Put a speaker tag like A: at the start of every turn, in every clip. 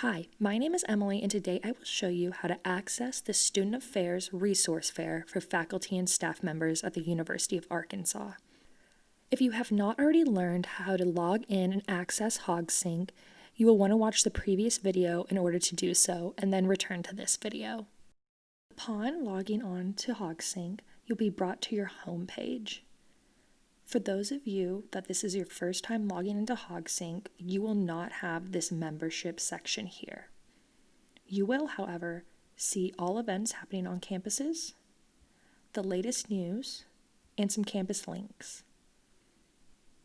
A: Hi, my name is Emily, and today I will show you how to access the Student Affairs Resource Fair for faculty and staff members at the University of Arkansas. If you have not already learned how to log in and access HogSync, you will want to watch the previous video in order to do so, and then return to this video. Upon logging on to HogSync, you'll be brought to your home page. For those of you that this is your first time logging into HogSync, you will not have this membership section here. You will, however, see all events happening on campuses, the latest news, and some campus links.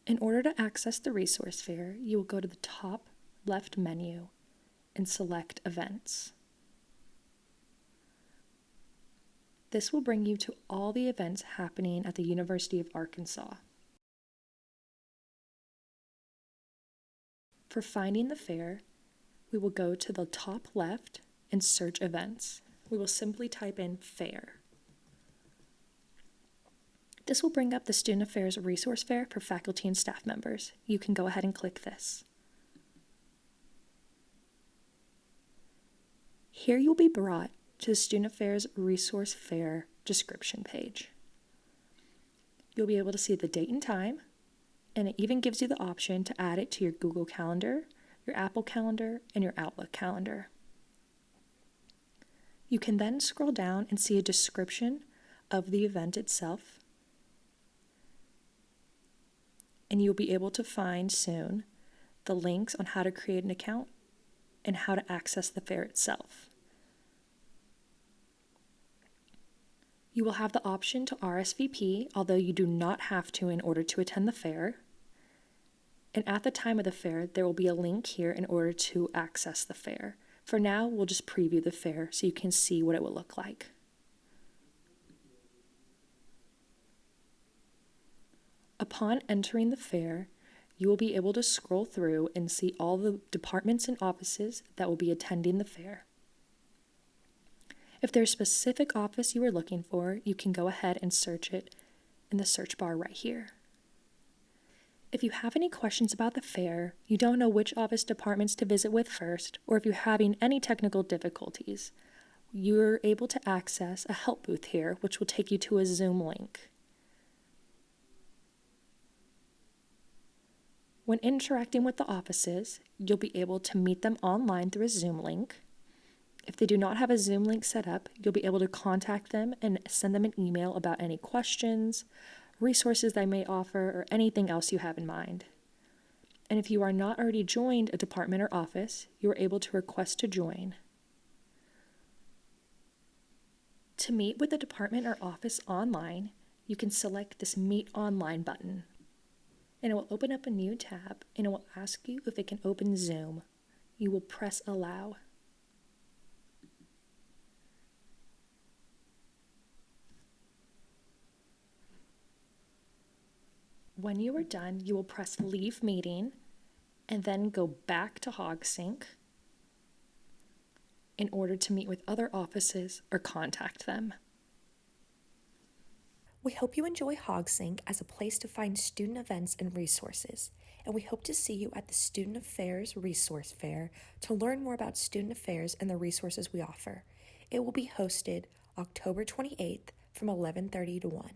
A: In order to access the resource fair, you will go to the top left menu and select Events. This will bring you to all the events happening at the University of Arkansas. For finding the fair, we will go to the top left and search events. We will simply type in fair. This will bring up the Student Affairs Resource Fair for faculty and staff members. You can go ahead and click this. Here you'll be brought to the Student Affairs Resource Fair description page. You'll be able to see the date and time, and it even gives you the option to add it to your Google Calendar, your Apple Calendar, and your Outlook Calendar. You can then scroll down and see a description of the event itself. And you'll be able to find soon the links on how to create an account and how to access the fair itself. You will have the option to RSVP, although you do not have to in order to attend the fair. And at the time of the fair, there will be a link here in order to access the fair. For now, we'll just preview the fair so you can see what it will look like. Upon entering the fair, you will be able to scroll through and see all the departments and offices that will be attending the fair. If there's a specific office you are looking for, you can go ahead and search it in the search bar right here. If you have any questions about the fair, you don't know which office departments to visit with first, or if you're having any technical difficulties, you're able to access a help booth here, which will take you to a Zoom link. When interacting with the offices, you'll be able to meet them online through a Zoom link. If they do not have a Zoom link set up, you'll be able to contact them and send them an email about any questions, resources they may offer, or anything else you have in mind. And if you are not already joined a department or office, you are able to request to join. To meet with the department or office online, you can select this Meet Online button. And it will open up a new tab and it will ask you if it can open Zoom. You will press Allow. When you are done, you will press Leave Meeting and then go back to HogSync in order to meet with other offices or contact them. We hope you enjoy HogSync as a place to find student events and resources, and we hope to see you at the Student Affairs Resource Fair to learn more about student affairs and the resources we offer. It will be hosted October 28th from 11:30 to 1.